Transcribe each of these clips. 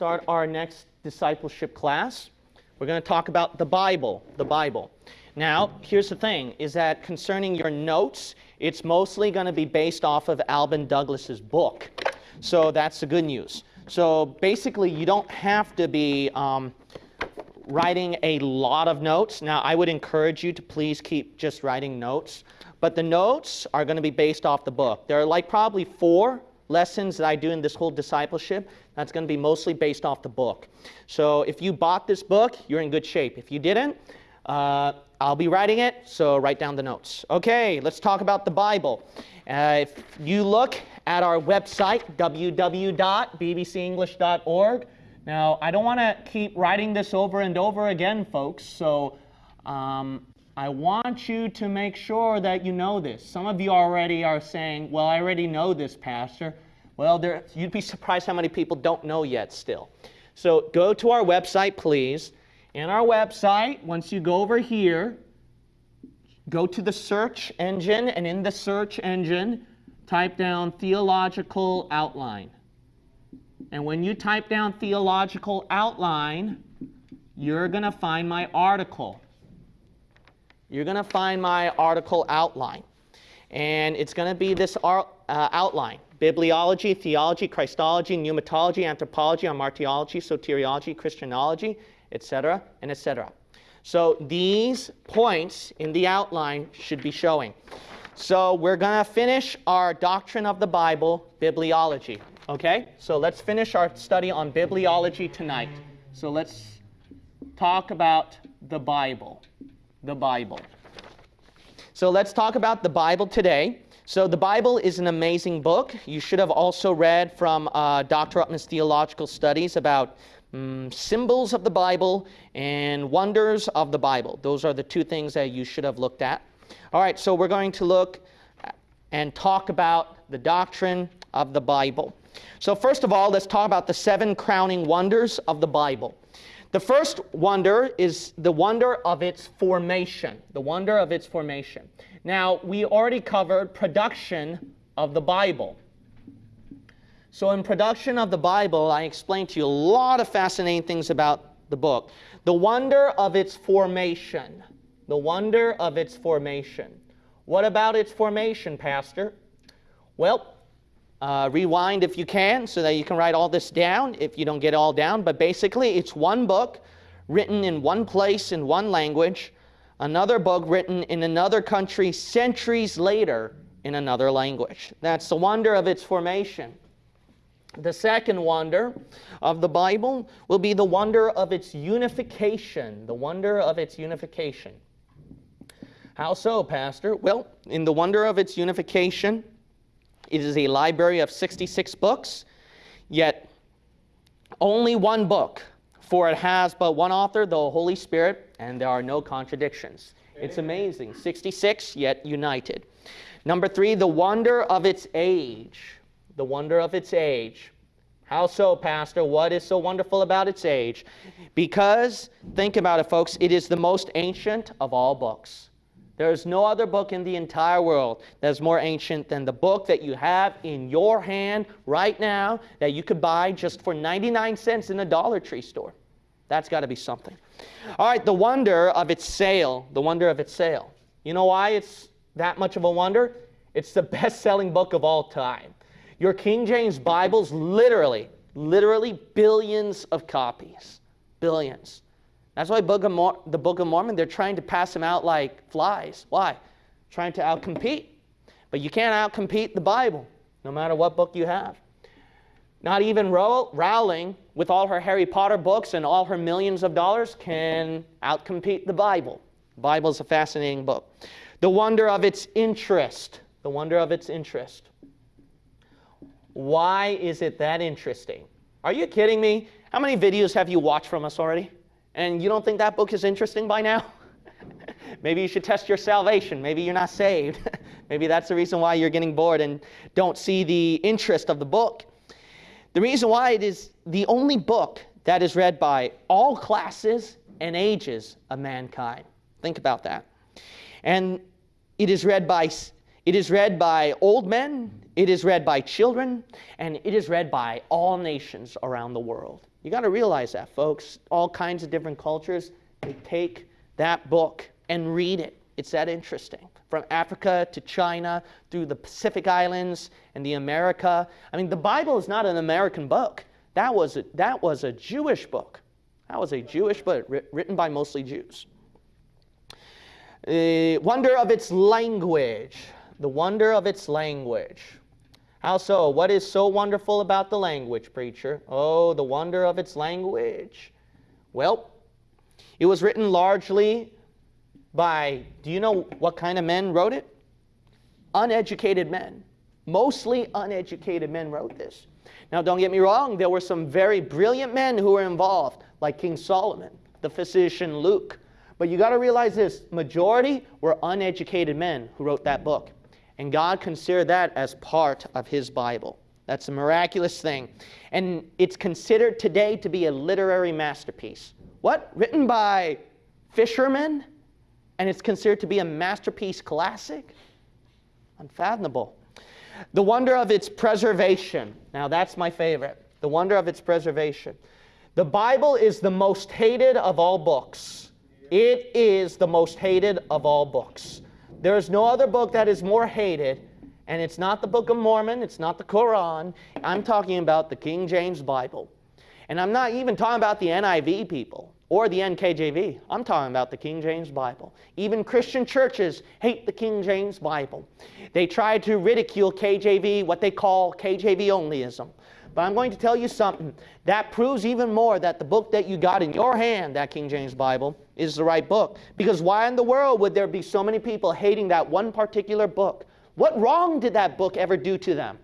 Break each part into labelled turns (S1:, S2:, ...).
S1: start our next discipleship class. We're going to talk about the Bible, the Bible. Now, here's the thing, is that concerning your notes, it's mostly going to be based off of Alvin Douglas's book. So that's the good news. So basically, you don't have to be um, writing a lot of notes. Now, I would encourage you to please keep just writing notes. But the notes are going to be based off the book. There are like probably four lessons that I do in this whole discipleship, that's going to be mostly based off the book. So if you bought this book, you're in good shape. If you didn't, uh, I'll be writing it, so write down the notes. Okay, let's talk about the Bible. Uh, if you look at our website, www.bbcenglish.org, now I don't want to keep writing this over and over again, folks, so um, I want you to make sure that you know this. Some of you already are saying, well, I already know this, Pastor. Well, there, you'd be surprised how many people don't know yet still. So go to our website, please. In our website, once you go over here, go to the search engine, and in the search engine, type down theological outline. And when you type down theological outline, you're going to find my article you're going to find my article outline. And it's going to be this uh, outline. Bibliology, theology, Christology, pneumatology, anthropology, hamartiology, soteriology, Christianology, etc., and etc. So these points in the outline should be showing. So we're going to finish our doctrine of the Bible, bibliology. Okay? So let's finish our study on bibliology tonight. So let's talk about the Bible the Bible. So let's talk about the Bible today. So the Bible is an amazing book. You should have also read from uh, Dr. Ruckman's theological studies about um, symbols of the Bible and wonders of the Bible. Those are the two things that you should have looked at. All right, so we're going to look and talk about the doctrine of the Bible. So first of all, let's talk about the seven crowning wonders of the Bible. The first wonder is the wonder of its formation, the wonder of its formation. Now, we already covered production of the Bible. So in production of the Bible, I explained to you a lot of fascinating things about the book. The wonder of its formation. The wonder of its formation. What about its formation, Pastor? Well, uh, rewind if you can so that you can write all this down if you don't get it all down. But basically, it's one book written in one place in one language, another book written in another country centuries later in another language. That's the wonder of its formation. The second wonder of the Bible will be the wonder of its unification, the wonder of its unification. How so, Pastor? Well, in the wonder of its unification, it is a library of 66 books, yet only one book, for it has but one author, the Holy Spirit, and there are no contradictions. It's amazing. 66, yet united. Number three, the wonder of its age. The wonder of its age. How so, Pastor? What is so wonderful about its age? Because, think about it, folks, it is the most ancient of all books. There is no other book in the entire world that is more ancient than the book that you have in your hand right now that you could buy just for 99 cents in a Dollar Tree store. That's got to be something. All right, the wonder of its sale. The wonder of its sale. You know why it's that much of a wonder? It's the best selling book of all time. Your King James Bible's literally, literally billions of copies. Billions. That's why book the Book of Mormon, they're trying to pass them out like flies. Why? Trying to outcompete. But you can't outcompete the Bible, no matter what book you have. Not even Rowling, with all her Harry Potter books and all her millions of dollars, can outcompete the Bible. The Bible is a fascinating book. The wonder of its interest. The wonder of its interest. Why is it that interesting? Are you kidding me? How many videos have you watched from us already? And you don't think that book is interesting by now? Maybe you should test your salvation. Maybe you're not saved. Maybe that's the reason why you're getting bored and don't see the interest of the book. The reason why it is the only book that is read by all classes and ages of mankind. Think about that. And it is read by it is read by old men, it is read by children, and it is read by all nations around the world. You got to realize that, folks. All kinds of different cultures, they take that book and read it. It's that interesting. From Africa to China, through the Pacific Islands and the America. I mean, the Bible is not an American book. That was a, that was a Jewish book. That was a Jewish book written by mostly Jews. The wonder of its language. The wonder of its language. How so? What is so wonderful about the language, preacher? Oh, the wonder of its language. Well, it was written largely by, do you know what kind of men wrote it? Uneducated men. Mostly uneducated men wrote this. Now, don't get me wrong, there were some very brilliant men who were involved, like King Solomon, the physician Luke. But you got to realize this majority were uneducated men who wrote that book. And God considered that as part of His Bible. That's a miraculous thing. And it's considered today to be a literary masterpiece. What? Written by fishermen? And it's considered to be a masterpiece classic? Unfathomable. The wonder of its preservation. Now, that's my favorite. The wonder of its preservation. The Bible is the most hated of all books. It is the most hated of all books. There is no other book that is more hated, and it's not the Book of Mormon, it's not the Quran. I'm talking about the King James Bible. And I'm not even talking about the NIV people or the NKJV. I'm talking about the King James Bible. Even Christian churches hate the King James Bible. They try to ridicule KJV, what they call KJV onlyism. But I'm going to tell you something. That proves even more that the book that you got in your hand, that King James Bible, is the right book. Because why in the world would there be so many people hating that one particular book? What wrong did that book ever do to them?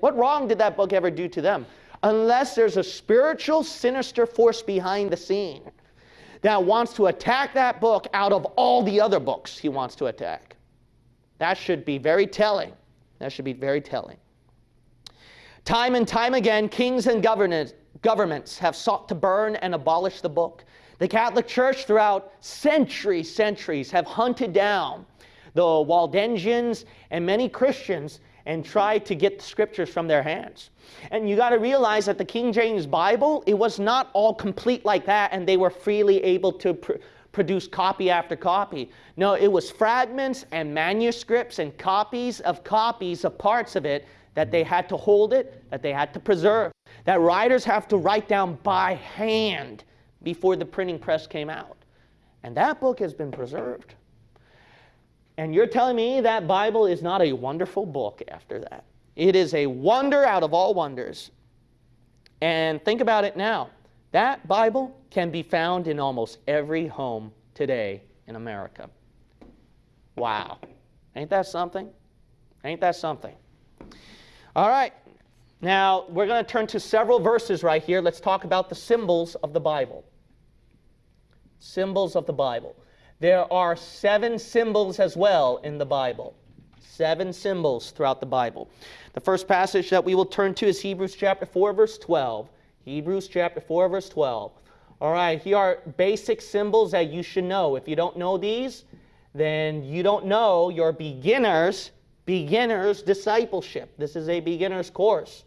S1: What wrong did that book ever do to them? Unless there's a spiritual, sinister force behind the scene that wants to attack that book out of all the other books he wants to attack. That should be very telling. That should be very telling. Time and time again, kings and governments have sought to burn and abolish the book. The Catholic Church, throughout centuries, centuries, have hunted down the Waldensians and many Christians and tried to get the scriptures from their hands. And you got to realize that the King James Bible, it was not all complete like that, and they were freely able to pr produce copy after copy. No, it was fragments and manuscripts and copies of copies of parts of it that they had to hold it, that they had to preserve, that writers have to write down by hand before the printing press came out. And that book has been preserved. And you're telling me that Bible is not a wonderful book after that. It is a wonder out of all wonders. And think about it now. That Bible can be found in almost every home today in America. Wow. Ain't that something? Ain't that something? All right. Now, we're going to turn to several verses right here. Let's talk about the symbols of the Bible. Symbols of the Bible. There are seven symbols as well in the Bible. Seven symbols throughout the Bible. The first passage that we will turn to is Hebrews chapter 4, verse 12. Hebrews chapter 4, verse 12. All right, here are basic symbols that you should know. If you don't know these, then you don't know your beginners beginner's discipleship. This is a beginner's course.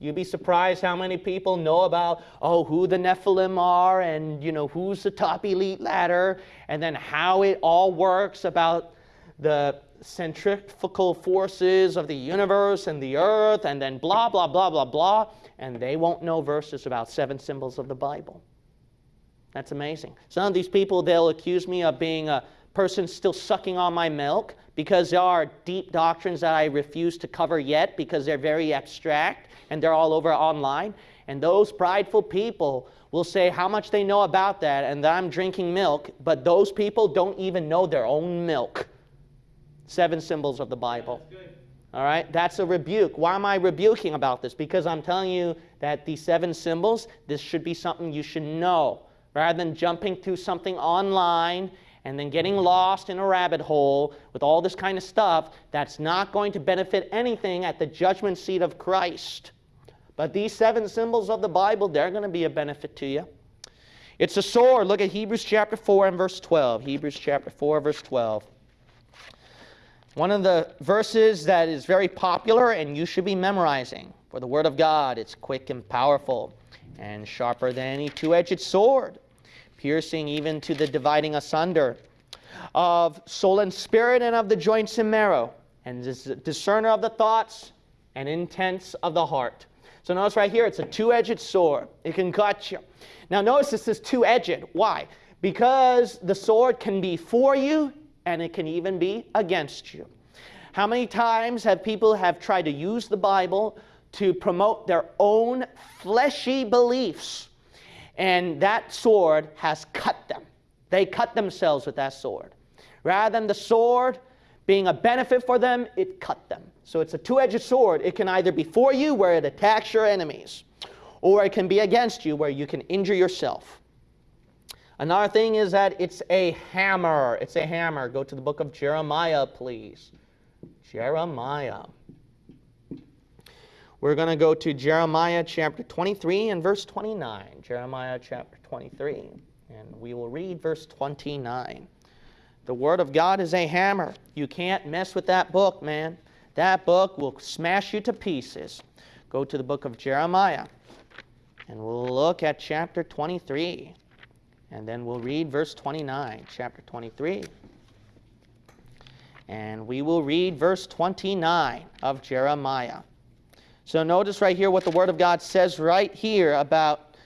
S1: You'd be surprised how many people know about, oh, who the Nephilim are and, you know, who's the top elite ladder and then how it all works about the centrifugal forces of the universe and the earth and then blah, blah, blah, blah, blah. And they won't know verses about seven symbols of the Bible. That's amazing. Some of these people, they'll accuse me of being a person still sucking on my milk because there are deep doctrines that I refuse to cover yet because they're very abstract and they're all over online. And those prideful people will say how much they know about that and that I'm drinking milk, but those people don't even know their own milk. Seven symbols of the Bible. All right, that's a rebuke. Why am I rebuking about this? Because I'm telling you that these seven symbols, this should be something you should know rather than jumping to something online and then getting lost in a rabbit hole with all this kind of stuff that's not going to benefit anything at the judgment seat of Christ. But these seven symbols of the Bible, they're going to be a benefit to you. It's a sword. Look at Hebrews chapter 4 and verse 12. Hebrews chapter 4, verse 12. One of the verses that is very popular and you should be memorizing. For the Word of God, it's quick and powerful and sharper than any two edged sword, piercing even to the dividing asunder of soul and spirit and of the joints and marrow, and is discerner of the thoughts and intents of the heart. So notice right here, it's a two edged sword. It can cut you. Now notice this is two edged. Why? Because the sword can be for you and it can even be against you. How many times have people have tried to use the Bible to promote their own fleshy beliefs? And that sword has cut them. They cut themselves with that sword. Rather than the sword being a benefit for them, it cut them. So it's a two edged sword. It can either be for you, where it attacks your enemies, or it can be against you, where you can injure yourself. Another thing is that it's a hammer. It's a hammer. Go to the book of Jeremiah, please. Jeremiah. We're going to go to Jeremiah chapter 23 and verse 29. Jeremiah chapter 23. And we will read verse 29. The Word of God is a hammer. You can't mess with that book, man. That book will smash you to pieces. Go to the book of Jeremiah. And we'll look at chapter 23. And then we'll read verse 29, chapter 23. And we will read verse 29 of Jeremiah. So notice right here what the Word of God says right here about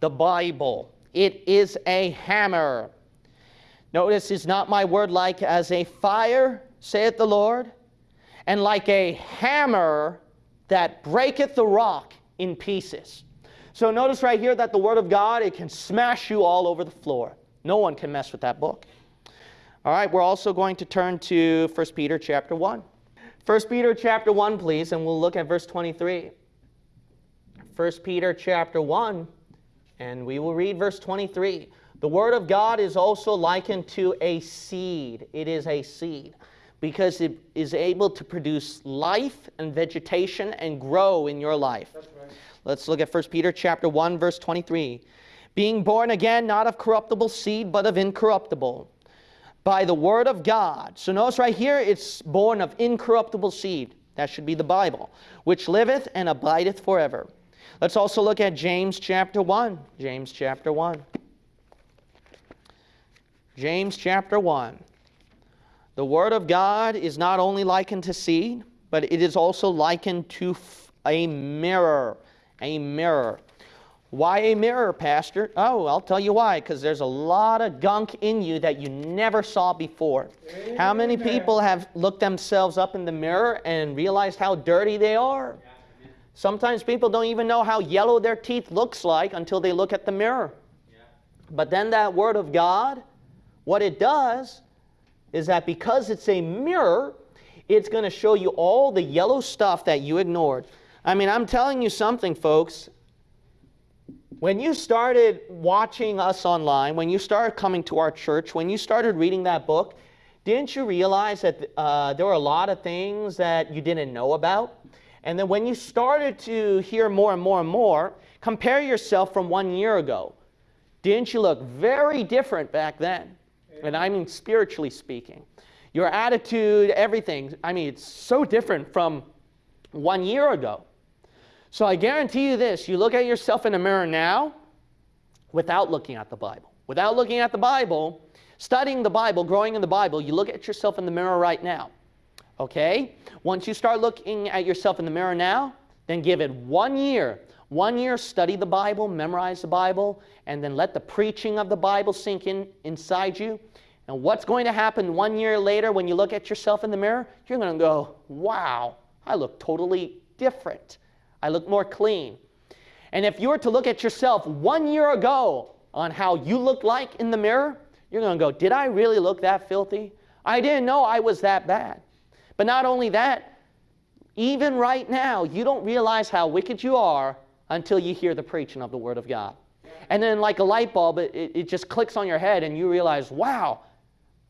S1: the Bible. It is a hammer. Notice, is not my word like as a fire, saith the Lord, and like a hammer that breaketh the rock in pieces. So notice right here that the Word of God, it can smash you all over the floor. No one can mess with that book. All right, we're also going to turn to 1 Peter chapter 1. 1 Peter chapter 1, please, and we'll look at verse 23. 1 Peter chapter 1, and we will read verse 23. The Word of God is also likened to a seed. It is a seed because it is able to produce life and vegetation and grow in your life. Right. Let's look at 1 Peter chapter 1, verse 23. Being born again, not of corruptible seed, but of incorruptible by the word of God. So notice right here, it's born of incorruptible seed. That should be the Bible, which liveth and abideth forever. Let's also look at James chapter 1. James chapter 1. James chapter 1. The Word of God is not only likened to seed, but it is also likened to a mirror. A mirror. Why a mirror, Pastor? Oh, I'll tell you why. Because there's a lot of gunk in you that you never saw before. Amen. How many people have looked themselves up in the mirror and realized how dirty they are? Sometimes people don't even know how yellow their teeth looks like until they look at the mirror. But then that Word of God, what it does is that because it's a mirror, it's going to show you all the yellow stuff that you ignored. I mean, I'm telling you something, folks. When you started watching us online, when you started coming to our church, when you started reading that book, didn't you realize that uh, there were a lot of things that you didn't know about? And then when you started to hear more and more and more, compare yourself from one year ago. Didn't you look very different back then? And I mean spiritually speaking. Your attitude, everything, I mean, it's so different from one year ago. So I guarantee you this you look at yourself in the mirror now without looking at the Bible. Without looking at the Bible, studying the Bible, growing in the Bible, you look at yourself in the mirror right now. Okay? Once you start looking at yourself in the mirror now, then give it one year. One year, study the Bible, memorize the Bible, and then let the preaching of the Bible sink in inside you. And what's going to happen one year later when you look at yourself in the mirror? You're going to go, wow, I look totally different. I look more clean. And if you were to look at yourself one year ago on how you looked like in the mirror, you're going to go, Did I really look that filthy? I didn't know I was that bad. But not only that, even right now, you don't realize how wicked you are until you hear the preaching of the Word of God. And then, like a light bulb, it, it just clicks on your head, and you realize, wow,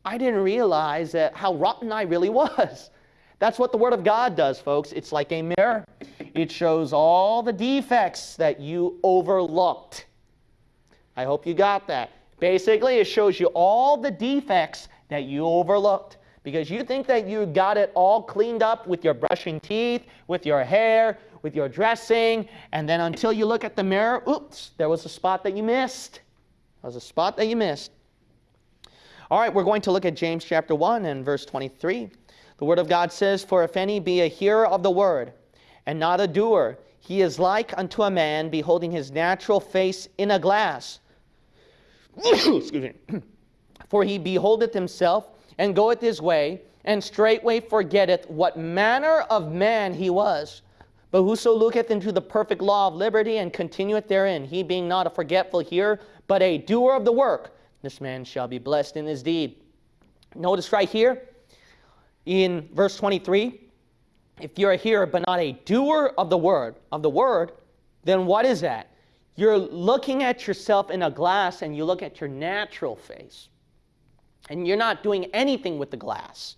S1: I didn't realize that how rotten I really was. That's what the Word of God does, folks. It's like a mirror. It shows all the defects that you overlooked. I hope you got that. Basically, it shows you all the defects that you overlooked because you think that you got it all cleaned up with your brushing teeth, with your hair, with your dressing, and then until you look at the mirror, oops, there was a spot that you missed. There was a spot that you missed. All right, we're going to look at James chapter 1 and verse 23. The Word of God says, For if any be a hearer of the word, and not a doer, he is like unto a man beholding his natural face in a glass. Excuse me. For he beholdeth himself, and goeth his way, and straightway forgetteth what manner of man he was. But whoso looketh into the perfect law of liberty and continueth therein, he being not a forgetful hearer, but a doer of the work, this man shall be blessed in his deed. Notice right here in verse 23 if you're a hearer but not a doer of the word, of the word, then what is that? You're looking at yourself in a glass and you look at your natural face. And you're not doing anything with the glass.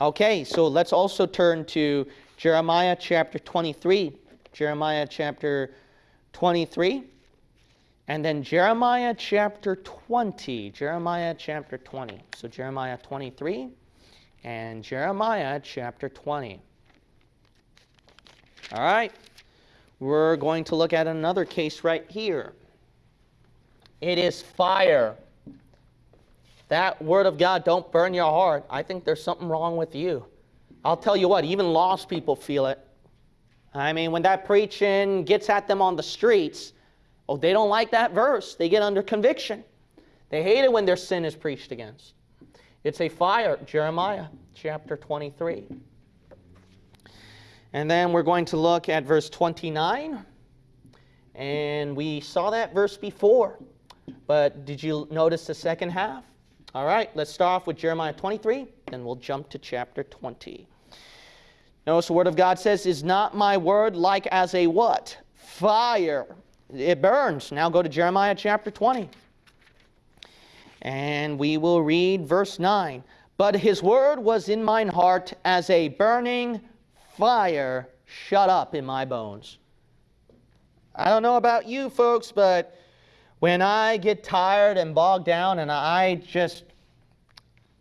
S1: Okay, so let's also turn to Jeremiah chapter 23. Jeremiah chapter 23. And then Jeremiah chapter 20. Jeremiah chapter 20. So Jeremiah 23 and Jeremiah chapter 20. All right, we're going to look at another case right here. It is fire that word of God don't burn your heart, I think there's something wrong with you. I'll tell you what, even lost people feel it. I mean, when that preaching gets at them on the streets, oh, they don't like that verse. They get under conviction. They hate it when their sin is preached against. It's a fire, Jeremiah chapter 23. And then we're going to look at verse 29. And we saw that verse before. But did you notice the second half? All right, let's start off with Jeremiah 23, then we'll jump to chapter 20. Notice the word of God says, Is not my word like as a what? Fire. It burns. Now go to Jeremiah chapter 20. And we will read verse 9. But his word was in mine heart as a burning fire shut up in my bones. I don't know about you folks, but when I get tired and bogged down and I just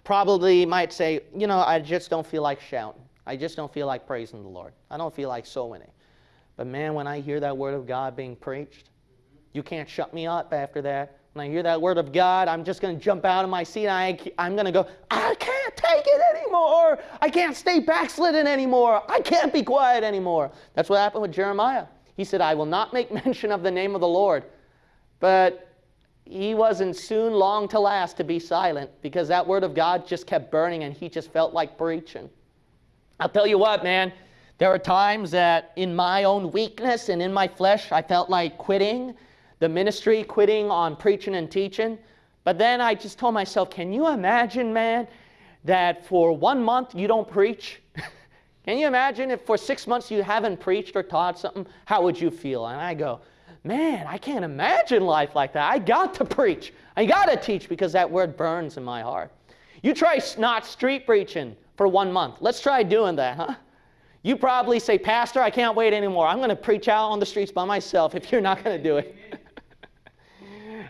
S1: probably might say, you know, I just don't feel like shouting. I just don't feel like praising the Lord. I don't feel like soul winning. But man, when I hear that word of God being preached, you can't shut me up after that. When I hear that word of God, I'm just going to jump out of my seat. I, I'm going to go, I can't take it anymore. I can't stay backslidden anymore. I can't be quiet anymore. That's what happened with Jeremiah. He said, I will not make mention of the name of the Lord. But he wasn't soon long to last to be silent because that word of God just kept burning and he just felt like preaching. I'll tell you what, man, there are times that in my own weakness and in my flesh, I felt like quitting the ministry, quitting on preaching and teaching. But then I just told myself, can you imagine, man, that for one month you don't preach? can you imagine if for six months you haven't preached or taught something? How would you feel? And I go, man, I can't imagine life like that. I got to preach. I got to teach because that word burns in my heart. You try not street preaching for one month. Let's try doing that, huh? You probably say, Pastor, I can't wait anymore. I'm going to preach out on the streets by myself if you're not going to do it.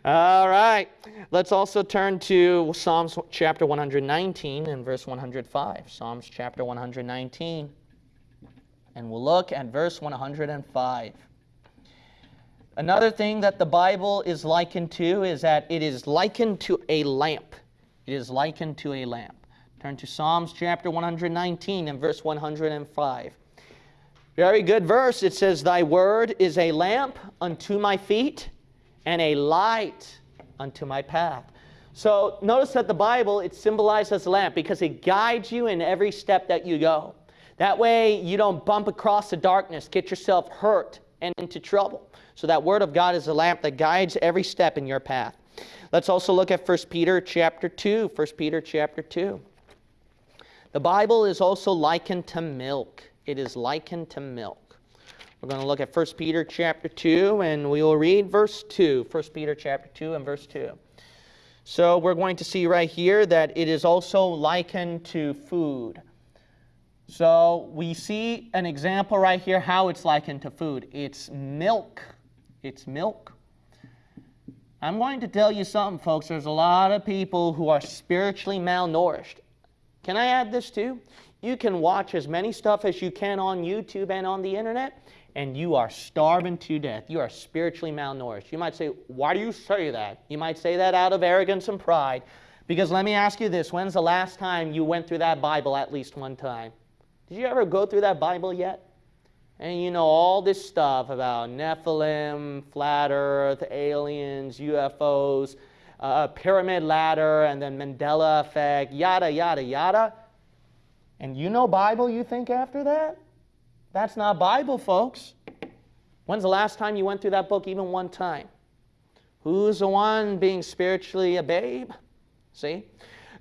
S1: All right. Let's also turn to Psalms chapter 119 and verse 105. Psalms chapter 119. And we'll look at verse 105. Another thing that the Bible is likened to is that it is likened to a lamp. It is likened to a lamp. Turn to Psalms chapter 119 and verse 105. Very good verse. It says, Thy word is a lamp unto my feet and a light unto my path. So notice that the Bible, it symbolizes a lamp because it guides you in every step that you go. That way you don't bump across the darkness, get yourself hurt and into trouble. So that word of God is a lamp that guides every step in your path. Let's also look at 1 Peter chapter 2. 1 Peter chapter 2. The Bible is also likened to milk. It is likened to milk. We're going to look at 1 Peter chapter 2 and we will read verse 2. 1 Peter chapter 2 and verse 2. So we're going to see right here that it is also likened to food. So we see an example right here how it's likened to food. It's milk it's milk. I'm going to tell you something, folks. There's a lot of people who are spiritually malnourished. Can I add this too? You can watch as many stuff as you can on YouTube and on the internet, and you are starving to death. You are spiritually malnourished. You might say, Why do you say that? You might say that out of arrogance and pride. Because let me ask you this when's the last time you went through that Bible at least one time? Did you ever go through that Bible yet? And you know all this stuff about Nephilim, flat earth, aliens, UFOs, uh, pyramid ladder, and then Mandela effect, yada, yada, yada. And you know Bible, you think after that? That's not Bible, folks. When's the last time you went through that book, even one time? Who's the one being spiritually a babe? See?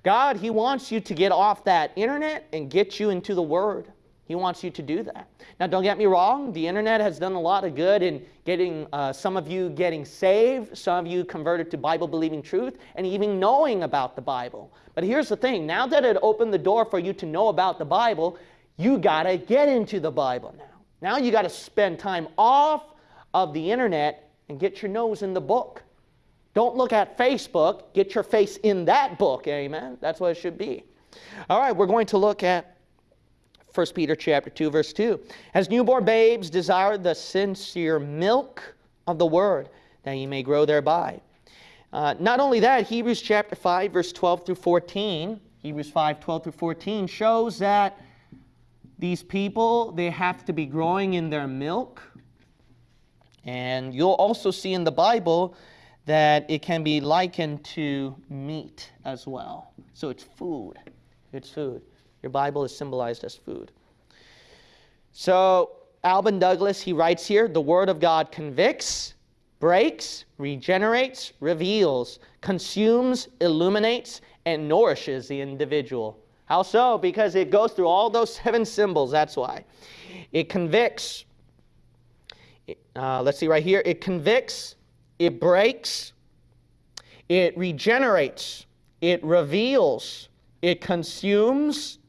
S1: God, He wants you to get off that internet and get you into the Word. He wants you to do that. Now, don't get me wrong, the internet has done a lot of good in getting uh, some of you getting saved, some of you converted to Bible believing truth, and even knowing about the Bible. But here's the thing now that it opened the door for you to know about the Bible, you got to get into the Bible now. Now you got to spend time off of the internet and get your nose in the book. Don't look at Facebook, get your face in that book, amen? That's what it should be. All right, we're going to look at 1 Peter chapter 2 verse 2. As newborn babes desire the sincere milk of the word that ye may grow thereby. Uh, not only that, Hebrews chapter 5 verse 12 through 14, Hebrews 5 12 through 14 shows that these people they have to be growing in their milk. And you'll also see in the Bible that it can be likened to meat as well. So it's food. It's food. Your Bible is symbolized as food. So, Alvin Douglas, he writes here the Word of God convicts, breaks, regenerates, reveals, consumes, illuminates, and nourishes the individual. How so? Because it goes through all those seven symbols, that's why. It convicts. Uh, let's see right here. It convicts, it breaks, it regenerates, it reveals, it consumes,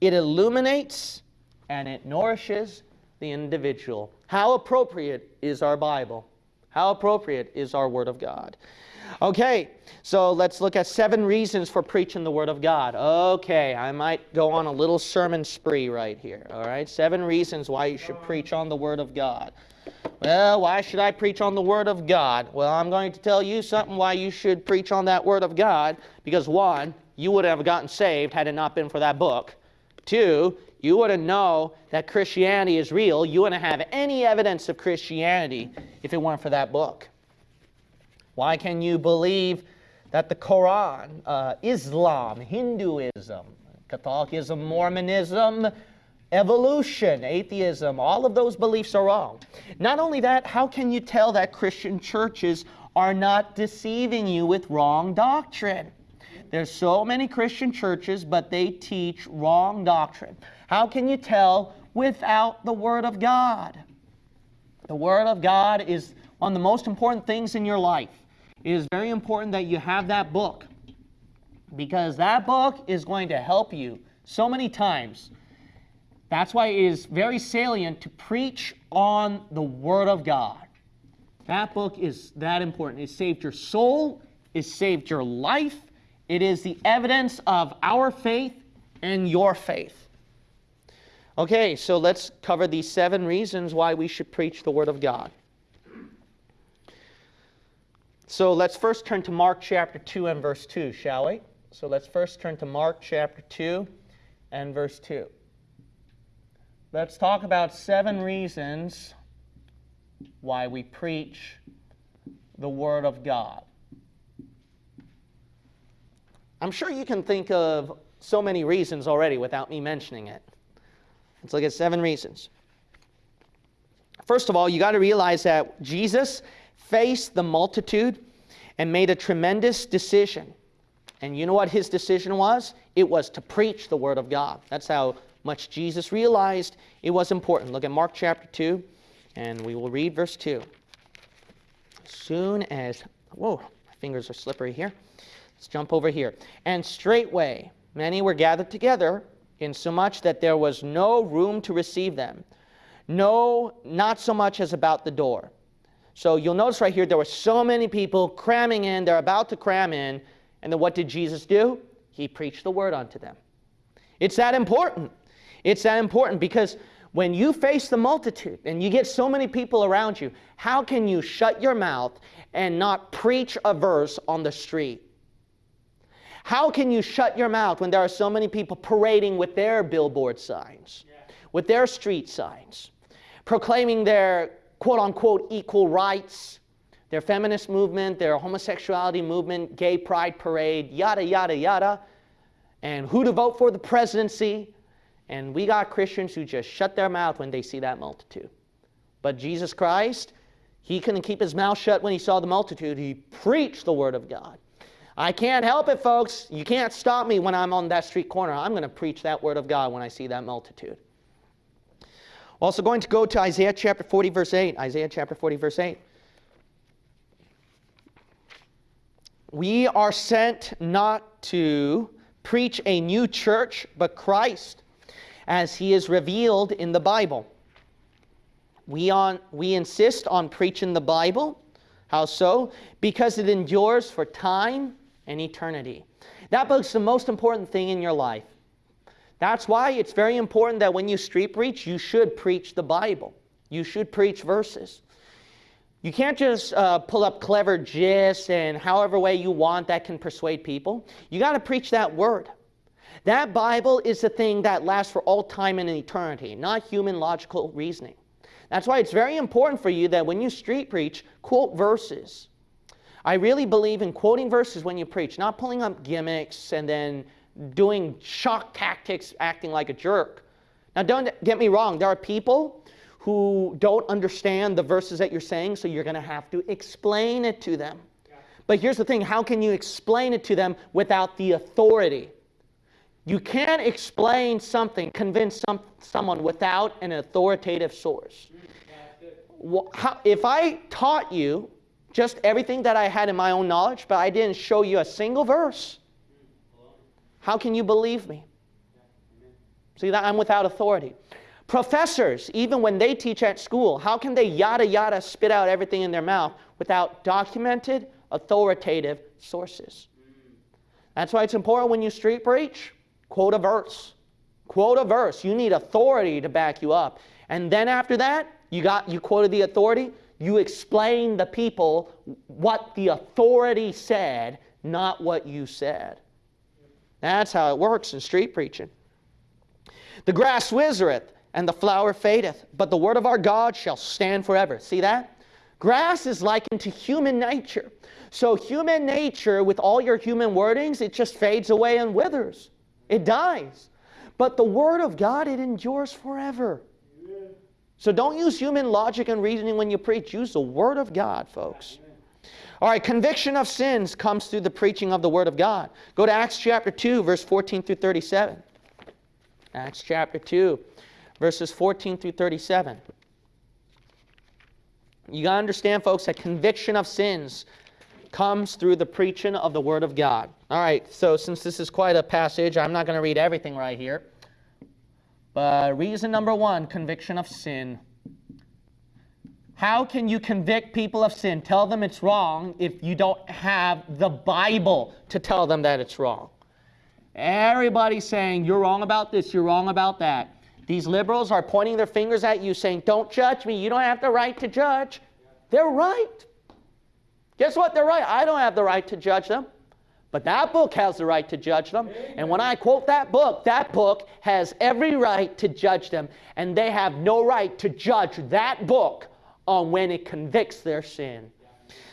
S1: it illuminates and it nourishes the individual. How appropriate is our Bible? How appropriate is our Word of God? Okay, so let's look at seven reasons for preaching the Word of God. Okay, I might go on a little sermon spree right here. All right, seven reasons why you should preach on the Word of God. Well, why should I preach on the Word of God? Well, I'm going to tell you something why you should preach on that Word of God. Because one, you would have gotten saved had it not been for that book. Two, you wouldn't know that Christianity is real. You wouldn't have any evidence of Christianity if it weren't for that book. Why can you believe that the Quran, uh, Islam, Hinduism, Catholicism, Mormonism, evolution, atheism, all of those beliefs are wrong? Not only that, how can you tell that Christian churches are not deceiving you with wrong doctrine? There's so many Christian churches, but they teach wrong doctrine. How can you tell without the Word of God? The Word of God is one of the most important things in your life. It is very important that you have that book because that book is going to help you so many times. That's why it is very salient to preach on the Word of God. That book is that important. It saved your soul, it saved your life, it is the evidence of our faith and your faith. Okay, so let's cover these seven reasons why we should preach the Word of God. So let's first turn to Mark chapter 2 and verse 2, shall we? So let's first turn to Mark chapter 2 and verse 2. Let's talk about seven reasons why we preach the Word of God. I'm sure you can think of so many reasons already without me mentioning it. Let's look at seven reasons. First of all, you got to realize that Jesus faced the multitude and made a tremendous decision. And you know what his decision was? It was to preach the Word of God. That's how much Jesus realized it was important. Look at Mark chapter 2, and we will read verse 2. As soon as, whoa, my fingers are slippery here. Let's jump over here. And straightway many were gathered together, insomuch that there was no room to receive them. No, not so much as about the door. So you'll notice right here there were so many people cramming in, they're about to cram in, and then what did Jesus do? He preached the word unto them. It's that important. It's that important because when you face the multitude and you get so many people around you, how can you shut your mouth and not preach a verse on the street? How can you shut your mouth when there are so many people parading with their billboard signs, yeah. with their street signs, proclaiming their quote unquote equal rights, their feminist movement, their homosexuality movement, gay pride parade, yada, yada, yada, and who to vote for the presidency? And we got Christians who just shut their mouth when they see that multitude. But Jesus Christ, he couldn't keep his mouth shut when he saw the multitude. He preached the word of God. I can't help it, folks. You can't stop me when I'm on that street corner. I'm going to preach that word of God when I see that multitude. Also, going to go to Isaiah chapter 40, verse 8. Isaiah chapter 40, verse 8. We are sent not to preach a new church, but Christ as he is revealed in the Bible. We, on, we insist on preaching the Bible. How so? Because it endures for time and eternity. That book's the most important thing in your life. That's why it's very important that when you street preach, you should preach the Bible. You should preach verses. You can't just uh, pull up clever gists and however way you want that can persuade people. You got to preach that word. That Bible is the thing that lasts for all time and eternity, not human logical reasoning. That's why it's very important for you that when you street preach, quote verses. I really believe in quoting verses when you preach, not pulling up gimmicks and then doing shock tactics, acting like a jerk. Now, don't get me wrong, there are people who don't understand the verses that you're saying, so you're going to have to explain it to them. But here's the thing how can you explain it to them without the authority? You can't explain something, convince some, someone without an authoritative source. Mm, how, if I taught you just everything that I had in my own knowledge, but I didn't show you a single verse, how can you believe me? See that I'm without authority. Professors, even when they teach at school, how can they yada yada spit out everything in their mouth without documented, authoritative sources? That's why it's important when you street preach Quote a verse. Quote a verse. You need authority to back you up. And then after that, you got you quoted the authority, you explain the people what the authority said, not what you said. That's how it works in street preaching. The grass withereth and the flower fadeth, but the word of our God shall stand forever. See that? Grass is likened to human nature. So, human nature, with all your human wordings, it just fades away and withers. It dies. But the Word of God, it endures forever. So don't use human logic and reasoning when you preach. Use the Word of God, folks. All right, conviction of sins comes through the preaching of the Word of God. Go to Acts chapter 2, verse 14 through 37. Acts chapter 2, verses 14 through 37. You got to understand, folks, that conviction of sins comes through the preaching of the Word of God. All right, so since this is quite a passage, I'm not going to read everything right here. But reason number one conviction of sin. How can you convict people of sin? Tell them it's wrong if you don't have the Bible to tell them that it's wrong. Everybody's saying, you're wrong about this, you're wrong about that. These liberals are pointing their fingers at you saying, don't judge me, you don't have the right to judge. They're right. Guess what? They're right. I don't have the right to judge them. But that book has the right to judge them. And when I quote that book, that book has every right to judge them. And they have no right to judge that book on when it convicts their sin.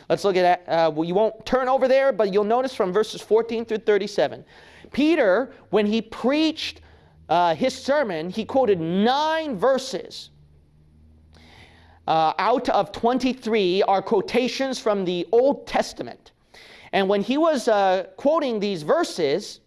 S1: Let's look at that. Uh, well, you won't turn over there, but you'll notice from verses 14 through 37. Peter, when he preached uh, his sermon, he quoted nine verses uh, out of 23 are quotations from the Old Testament. And when he was uh, quoting these verses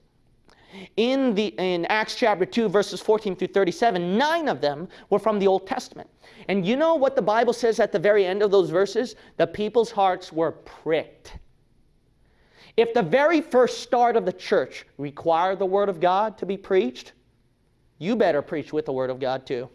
S1: in, the, in Acts chapter 2, verses 14 through 37, nine of them were from the Old Testament. And you know what the Bible says at the very end of those verses? The people's hearts were pricked. If the very first start of the church required the Word of God to be preached, you better preach with the Word of God too.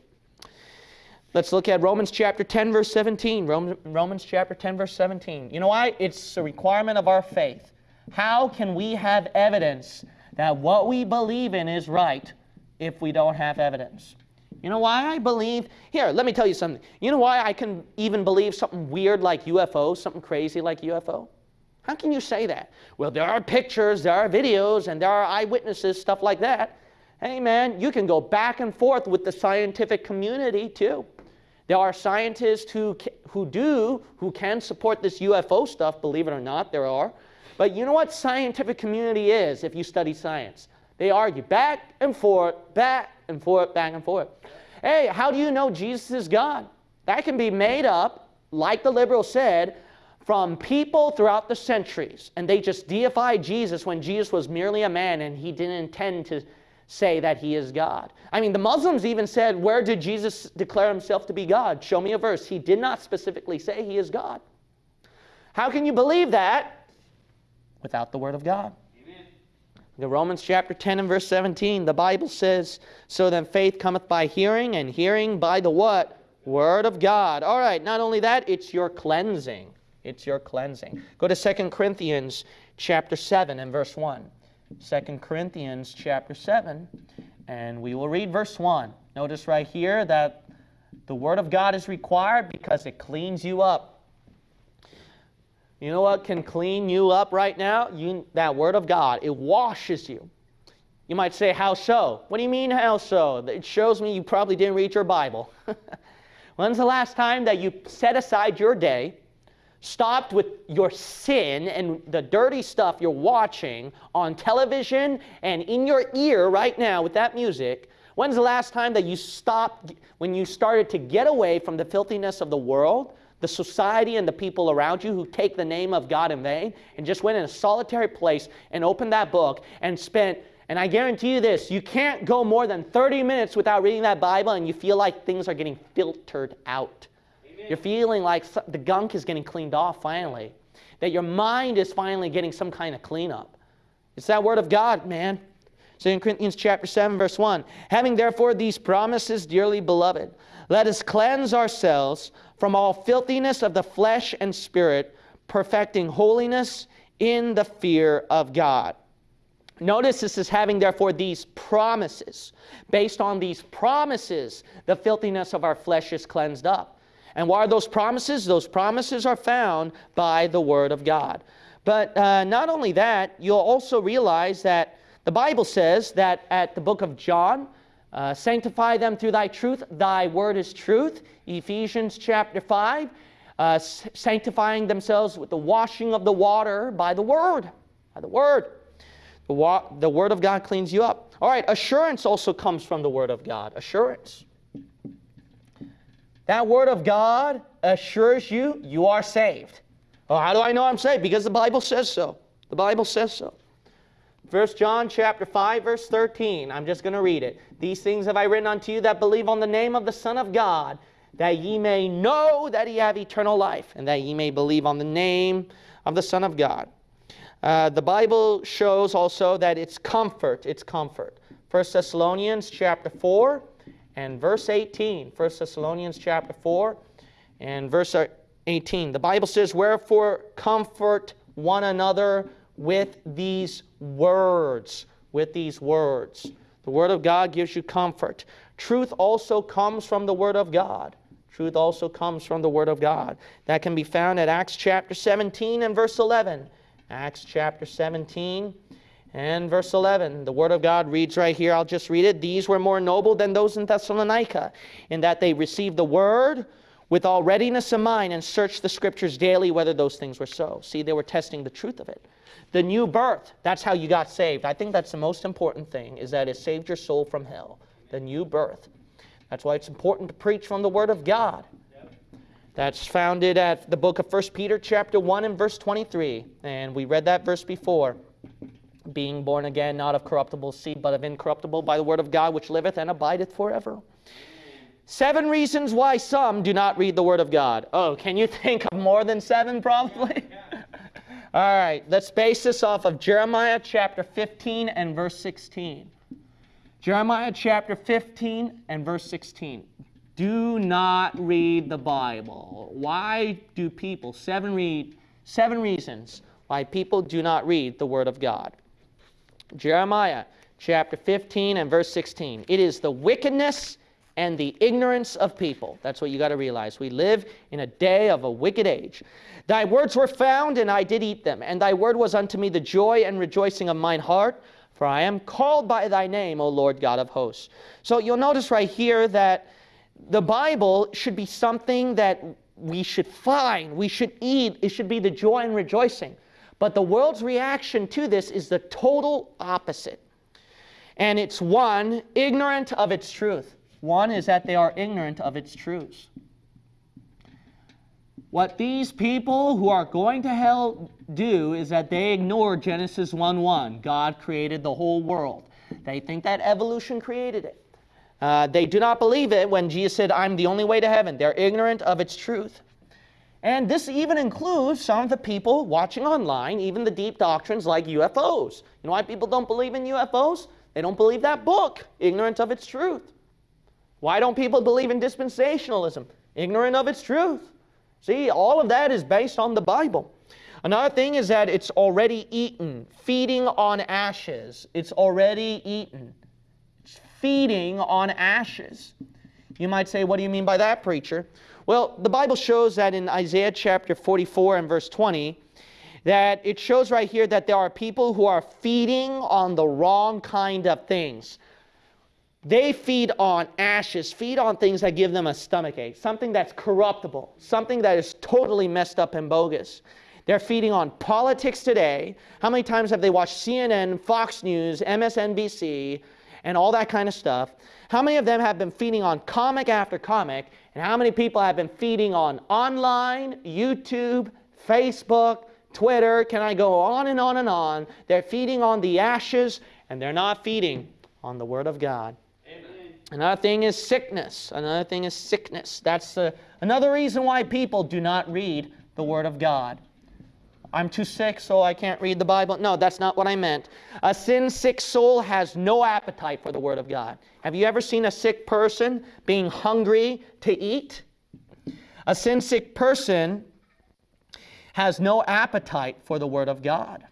S1: Let's look at Romans chapter 10, verse 17. Romans chapter 10, verse 17. You know why? It's a requirement of our faith. How can we have evidence that what we believe in is right if we don't have evidence. You know why I believe? Here, let me tell you something. You know why I can even believe something weird like UFO, something crazy like UFO? How can you say that? Well, there are pictures, there are videos, and there are eyewitnesses, stuff like that. Hey, man, you can go back and forth with the scientific community too. There are scientists who, who do, who can support this UFO stuff, believe it or not, there are. But you know what scientific community is if you study science? They argue back and forth, back and forth, back and forth. Hey, how do you know Jesus is God? That can be made up, like the liberal said, from people throughout the centuries. And they just deified Jesus when Jesus was merely a man and he didn't intend to say that he is God. I mean, the Muslims even said, Where did Jesus declare himself to be God? Show me a verse. He did not specifically say he is God. How can you believe that without the Word of God? In Romans chapter 10 and verse 17, the Bible says, So then faith cometh by hearing, and hearing by the what? Word of God. All right, not only that, it's your cleansing. It's your cleansing. Go to 2 Corinthians chapter 7 and verse 1. 2 Corinthians chapter 7, and we will read verse 1. Notice right here that the Word of God is required because it cleans you up. You know what can clean you up right now? You, that Word of God. It washes you. You might say, How so? What do you mean, how so? It shows me you probably didn't read your Bible. When's the last time that you set aside your day, stopped with your sin and the dirty stuff you're watching on television and in your ear right now with that music? When's the last time that you stopped when you started to get away from the filthiness of the world? The society and the people around you who take the name of God in vain and just went in a solitary place and opened that book and spent, and I guarantee you this, you can't go more than 30 minutes without reading that Bible and you feel like things are getting filtered out. Amen. You're feeling like the gunk is getting cleaned off finally, that your mind is finally getting some kind of cleanup. It's that word of God, man. 2 Corinthians chapter 7, verse 1. Having therefore these promises, dearly beloved, let us cleanse ourselves from all filthiness of the flesh and spirit, perfecting holiness in the fear of God. Notice this is having, therefore, these promises. Based on these promises, the filthiness of our flesh is cleansed up. And what are those promises? Those promises are found by the Word of God. But uh, not only that, you'll also realize that the Bible says that at the book of John, uh, sanctify them through thy truth. Thy word is truth. Ephesians chapter 5. Uh, sanctifying themselves with the washing of the water by the word. By the word. The, the word of God cleans you up. All right, assurance also comes from the word of God. Assurance. That word of God assures you you are saved. Oh, how do I know I'm saved? Because the Bible says so. The Bible says so. First John chapter 5 verse 13. I'm just going to read it. These things have I written unto you that believe on the name of the Son of God, that ye may know that ye have eternal life, and that ye may believe on the name of the Son of God. Uh, the Bible shows also that it's comfort. It's comfort. 1 Thessalonians chapter 4 and verse 18. 1 Thessalonians chapter 4 and verse 18. The Bible says, Wherefore comfort one another with these words. With these words. The Word of God gives you comfort. Truth also comes from the Word of God. Truth also comes from the Word of God. That can be found at Acts chapter 17 and verse 11. Acts chapter 17 and verse 11. The Word of God reads right here. I'll just read it. These were more noble than those in Thessalonica, in that they received the Word with all readiness of mind and searched the Scriptures daily whether those things were so. See, they were testing the truth of it. The new birth, that's how you got saved. I think that's the most important thing, is that it saved your soul from hell. The new birth. That's why it's important to preach from the Word of God. That's founded at the book of 1 Peter chapter 1 and verse 23. And we read that verse before. Being born again, not of corruptible seed, but of incorruptible, by the word of God, which liveth and abideth forever. Seven reasons why some do not read the word of God. Oh, can you think of more than seven, probably? All right, let's base this off of Jeremiah chapter 15 and verse 16. Jeremiah chapter 15 and verse 16. Do not read the Bible. Why do people, seven, read, seven reasons why people do not read the Word of God. Jeremiah
S2: chapter 15 and verse 16. It is the wickedness and the ignorance of people. That's what you got to realize. We live in a day of a wicked age. Thy words were found, and I did eat them, and thy word was unto me the joy and rejoicing of mine heart, for I am called by thy name, O Lord God of hosts. So you'll notice right here that the Bible should be something that we should find, we should eat, it should be the joy and rejoicing. But the world's reaction to this is the total opposite. And it's one, ignorant of its truth. One is that they are ignorant of its truths. What these people who are going to hell do is that they ignore Genesis 1 1. God created the whole world. They think that evolution created it. Uh, they do not believe it when Jesus said, I'm the only way to heaven. They're ignorant of its truth. And this even includes some of the people watching online, even the deep doctrines like UFOs. You know why people don't believe in UFOs? They don't believe that book, ignorant of its truth. Why don't people believe in dispensationalism? Ignorant of its truth. See, all of that is based on the Bible. Another thing is that it's already eaten, feeding on ashes. It's already eaten It's feeding on ashes. You might say, What do you mean by that, preacher? Well, the Bible shows that in Isaiah chapter 44 and verse 20, that it shows right here that there are people who are feeding on the wrong kind of things. They feed on ashes, feed on things that give them a stomach ache, something that's corruptible, something that is totally messed up and bogus. They're feeding on politics today. How many times have they watched CNN, Fox News, MSNBC, and all that kind of stuff. How many of them have been feeding on comic after comic? And how many people have been feeding on online, YouTube, Facebook, Twitter? Can I go on and on and on? They're feeding on the ashes and they're not feeding on the Word of God. Another thing is sickness. Another thing is sickness. That's uh, another reason why people do not read the Word of God. I'm too sick, so I can't read the Bible. No, that's not what I meant. A sin sick soul has no appetite for the Word of God. Have you ever seen a sick person being hungry to eat? A sin sick person has no appetite for the Word of God.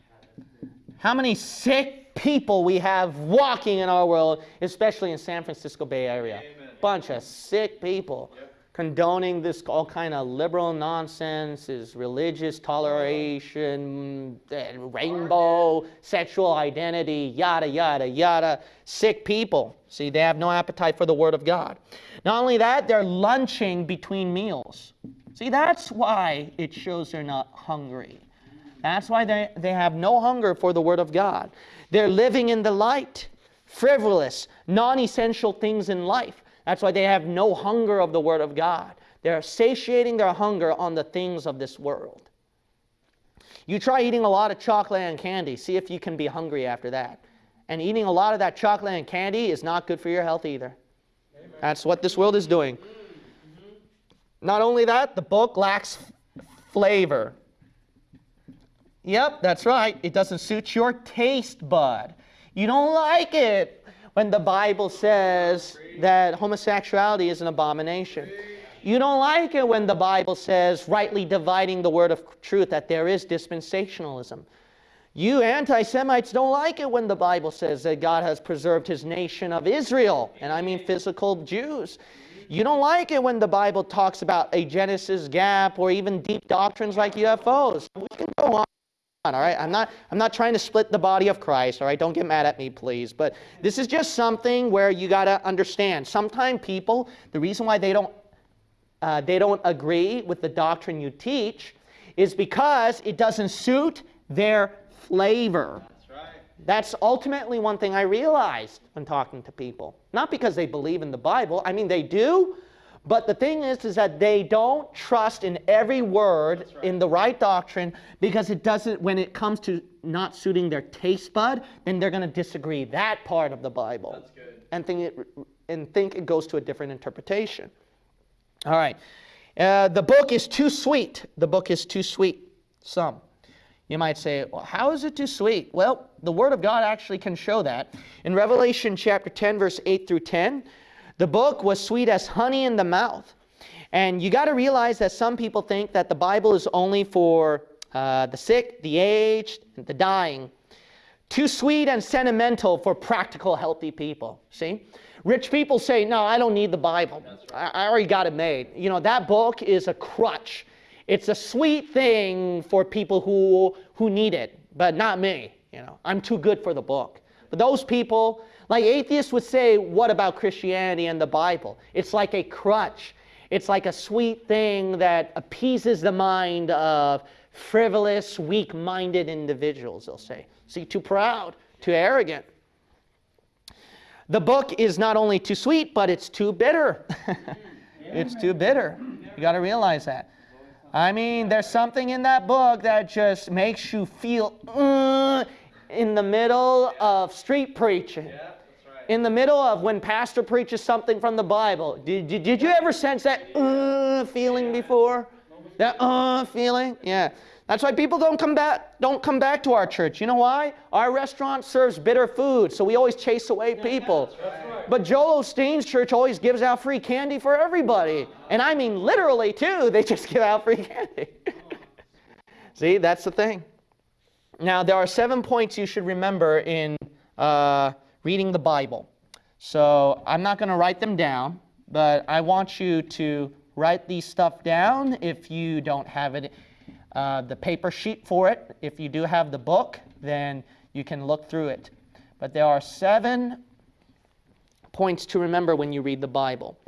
S2: How many sick people we have walking in our world, especially in San Francisco Bay Area? Amen. Bunch of sick people. Yep condoning this all kind of liberal nonsense, is religious toleration, and rainbow, sexual identity, yada, yada, yada. Sick people. See, they have no appetite for the Word of God. Not only that, they're lunching between meals. See, that's why it shows they're not hungry. That's why they, they have no hunger for the Word of God. They're living in the light, frivolous, non essential things in life. That's why they have no hunger of the Word of God. They're satiating their hunger on the things of this world. You try eating a lot of chocolate and candy, see if you can be hungry after that. And eating a lot of that chocolate and candy is not good for your health either. Amen. That's what this world is doing. Not only that, the book lacks flavor. Yep, that's right. It doesn't suit your taste bud. You don't like it when the Bible says that homosexuality is an abomination. You don't like it when the Bible says, rightly dividing the word of truth, that there is dispensationalism. You anti Semites don't like it when the Bible says that God has preserved his nation of Israel, and I mean physical Jews. You don't like it when the Bible talks about a Genesis gap or even deep doctrines like UFOs. We can go on all right? I'm not i'm not trying to split the body of christ all right? Don't get mad at me please. But this is just something where you got to understand. Sometimes people the reason why they don't uh, they don't agree with the doctrine you teach is because it doesn't suit their flavor. That's right. That's ultimately one thing i realized when talking to people. Not because they believe in the bible. I mean they do but the thing is, is that they don't trust in every word right. in the right doctrine because it doesn't, when it comes to not suiting their taste bud, then they're going to disagree that part of the Bible and think it and think it goes to a different interpretation. All right, uh, the book is too sweet. The book is too sweet. Some. You might say, well, how is it too sweet? Well, the Word of God actually can show that. In Revelation chapter 10, verse 8 through 10, the book was sweet as honey in the mouth. And you got to realize that some people think that the Bible is only for uh, the sick, the aged, and the dying. Too sweet and sentimental for practical, healthy people. See? Rich people say, No, I don't need the Bible. I, I already got it made. You know, that book is a crutch. It's a sweet thing for people who, who need it, but not me. You know, I'm too good for the book. But those people, like atheists would say, What about Christianity and the Bible? It's like a crutch. It's like a sweet thing that appeases the mind of frivolous, weak minded individuals, they'll say. See, too proud, too arrogant. The book is not only too sweet, but it's too bitter. it's too bitter. You got to realize that. I mean, there's something in that book that just makes you feel uh, in the middle of street preaching. In the middle of when pastor preaches something from the Bible. Did, did, did you ever sense that uh, feeling before? That uh feeling? Yeah. That's why people don't come back don't come back to our church. You know why? Our restaurant serves bitter food, so we always chase away people. But Joel Osteen's church always gives out free candy for everybody. And I mean literally too, they just give out free candy. See, that's the thing. Now, there are seven points you should remember in uh, reading the Bible. So I'm not going to write them down, but I want you to write these stuff down if you don't have it uh, the paper sheet for it. If you do have the book, then you can look through it. But there are seven points to remember when you read the Bible.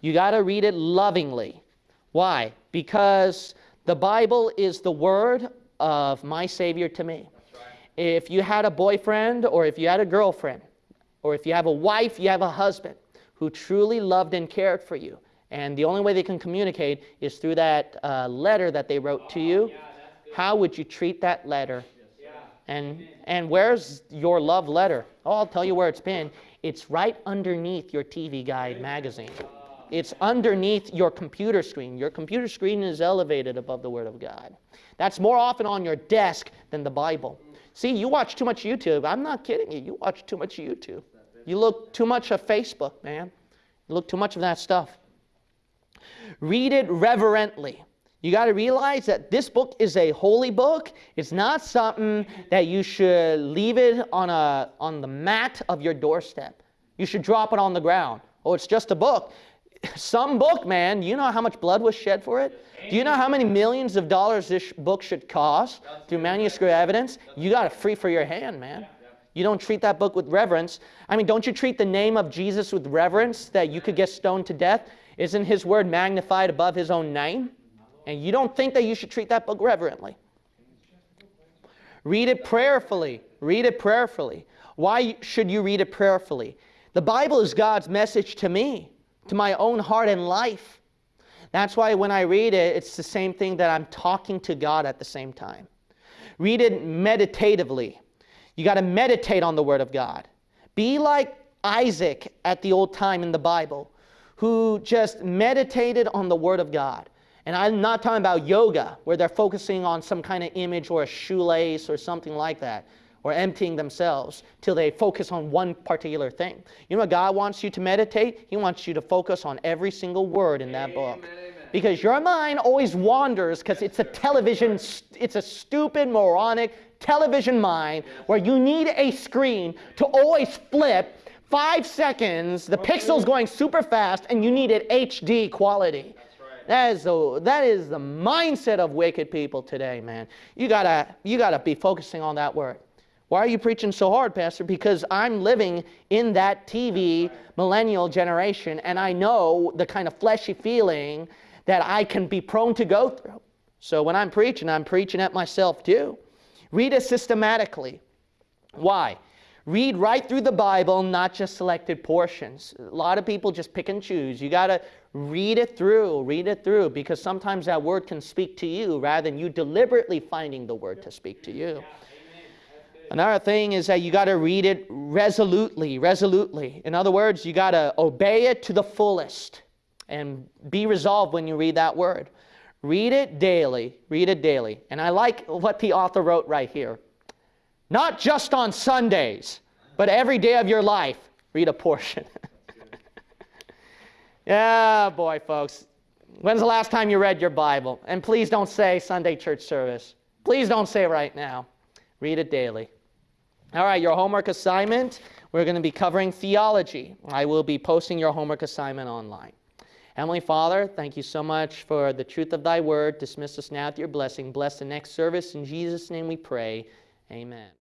S2: You got to read it lovingly. Why? Because the Bible is the word of my Savior to me. If you had a boyfriend, or if you had a girlfriend, or if you have a wife, you have a husband who truly loved and cared for you, and the only way they can communicate is through that uh, letter that they wrote to you. How would you treat that letter? And, and where's your love letter? Oh, I'll tell you where it's been. It's right underneath your TV Guide magazine. It's underneath your computer screen. Your computer screen is elevated above the Word of God. That's more often on your desk than the Bible. See, you watch too much YouTube. I'm not kidding you. You watch too much YouTube. You look too much of Facebook, man. You look too much of that stuff. Read it reverently. You got to realize that this book is a holy book. It's not something that you should leave it on, a, on the mat of your doorstep. You should drop it on the ground. Oh, it's just a book. Some book, man, do you know how much blood was shed for it? Do you know how many millions of dollars this book should cost through manuscript evidence? You got it free for your hand, man. You don't treat that book with reverence. I mean, don't you treat the name of Jesus with reverence that you could get stoned to death? Isn't his word magnified above his own name? And you don't think that you should treat that book reverently. Read it prayerfully. Read it prayerfully. Why should you read it prayerfully? The Bible is God's message to me, to my own heart and life. That's why when I read it, it's the same thing that I'm talking to God at the same time. Read it meditatively. You got to meditate on the Word of God. Be like Isaac at the old time in the Bible, who just meditated on the Word of God. And I'm not talking about yoga, where they're focusing on some kind of image or a shoelace or something like that, or emptying themselves till they focus on one particular thing. You know what God wants you to meditate? He wants you to focus on every single word in that book. Because your mind always wanders because it's a television, it's a stupid, moronic television mind where you need a screen to always flip five seconds, the pixels going super fast, and you need it HD quality. That is the that is the mindset of wicked people today, man. You gotta you gotta be focusing on that word. Why are you preaching so hard, Pastor? Because I'm living in that TV millennial generation, and I know the kind of fleshy feeling that I can be prone to go through. So when I'm preaching, I'm preaching at myself too. Read it systematically. Why? Read right through the Bible, not just selected portions. A lot of people just pick and choose. You got to read it through, read it through, because sometimes that word can speak to you rather than you deliberately finding the word to speak to you. Another thing is that you got to read it resolutely, resolutely. In other words, you got to obey it to the fullest and be resolved when you read that word. Read it daily, read it daily. And I like what the author wrote right here. Not just on Sundays, but every day of your life, read a portion. yeah, boy, folks. When's the last time you read your Bible? And please don't say Sunday church service. Please don't say right now. Read it daily. All right, your homework assignment, we're going to be covering theology. I will be posting your homework assignment online. Heavenly Father, thank you so much for the truth of thy word. Dismiss us now with your blessing. Bless the next service. In Jesus' name we pray. Amen.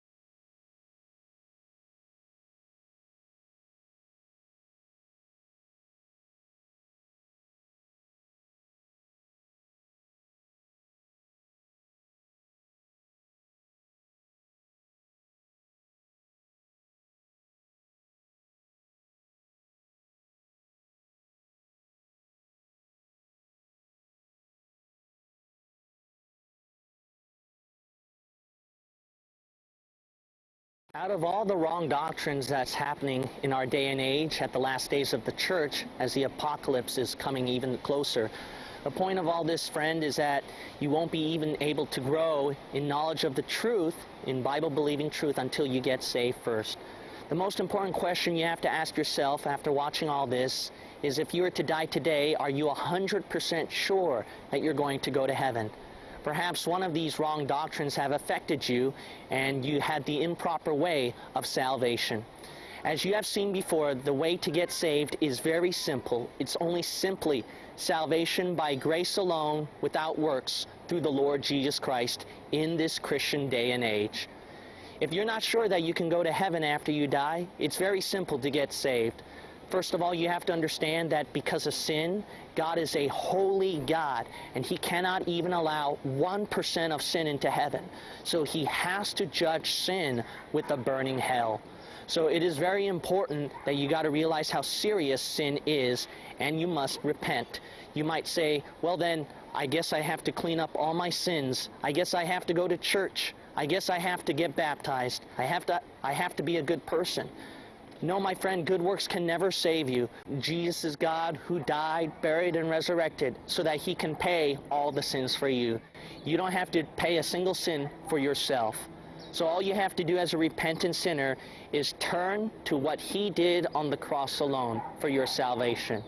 S2: Out of all the wrong doctrines that's happening in our day and age at the last days of the church, as the apocalypse is coming even closer, the point of all this, friend, is that you won't be even able to grow in knowledge of the truth, in Bible believing truth, until you get saved first. The most important question you have to ask yourself after watching all this is if you were to die today, are you 100% sure that you're going to go to heaven? Perhaps one of these wrong doctrines have affected you and you had the improper way of salvation. As you have seen before, the way to get saved is very simple. It's only simply salvation by grace alone, without works, through the Lord Jesus Christ in this Christian day and age. If you're not sure that you can go to heaven after you die, it's very simple to get saved. First of all, you have to understand that because of sin, God is a holy God, and He cannot even allow 1% of sin into heaven. So He has to judge sin with a burning hell. So it is very important that you got to realize how serious sin is, and you must repent. You might say, well, then, I guess I have to clean up all my sins. I guess I have to go to church. I guess I have to get baptized. I have to, I have to be a good person. No, my friend, good works can never save you. Jesus is God who died, buried, and resurrected so that he can pay all the sins for you. You don't have to pay a single sin for yourself. So all you have to do as a repentant sinner is turn to what he did on the cross alone for your salvation.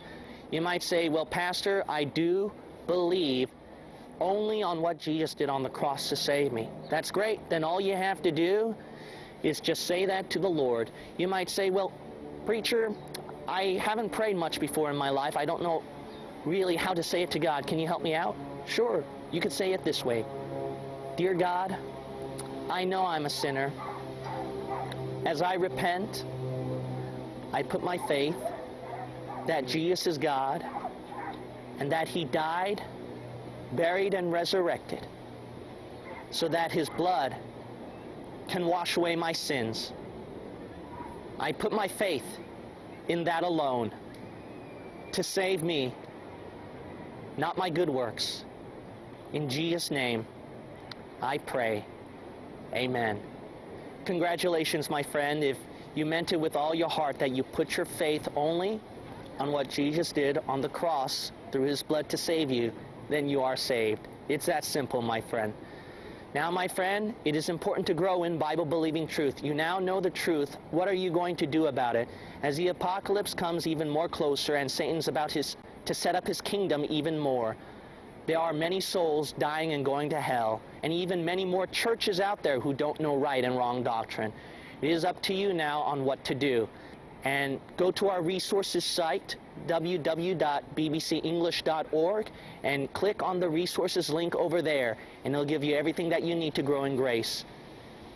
S2: You might say, well, Pastor, I do believe only on what Jesus did on the cross to save me. That's great. Then all you have to do is just say that to the Lord. You might say, well, preacher, I haven't prayed much before in my life. I don't know really how to say it to God. Can you help me out? Sure. You could say it this way. Dear God, I know I'm a sinner. As I repent, I put my faith that Jesus is God and that he died, buried, and resurrected so that his blood can wash away my sins. I put my faith in that alone to save me, not my good works. In Jesus' name, I pray. Amen. Congratulations, my friend, if you meant it with all your heart that you put your faith only on what Jesus did on the cross through his blood to save you, then you are saved. It's that simple, my friend. Now, my friend, it is important to grow in Bible-believing truth. You now know the truth. What are you going to do about it? As the apocalypse comes even more closer and Satan's about his, to set up his kingdom even more, there are many souls dying and going to hell, and even many more churches out there who don't know right and wrong doctrine. It is up to you now on what to do. And go to our resources site, www.bbcenglish.org and click on the resources link over there and it'll give you everything that you need to grow in grace.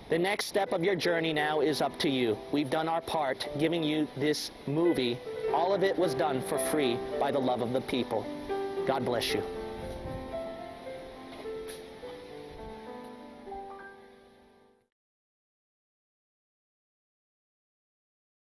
S2: The next step of your journey now is up to you. We've done our part giving you this movie. All of it was done for free by the love of the people. God bless you.